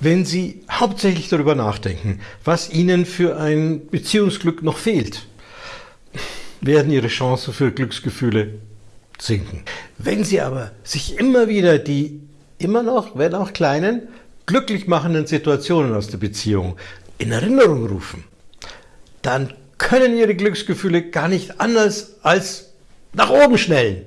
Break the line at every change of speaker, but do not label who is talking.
Wenn Sie hauptsächlich darüber nachdenken, was Ihnen für ein Beziehungsglück noch fehlt, werden Ihre Chancen für Glücksgefühle sinken. Wenn Sie aber sich immer wieder die immer noch, wenn auch kleinen, glücklich machenden Situationen aus der Beziehung in Erinnerung rufen, dann können Ihre Glücksgefühle gar nicht anders als nach oben schnellen.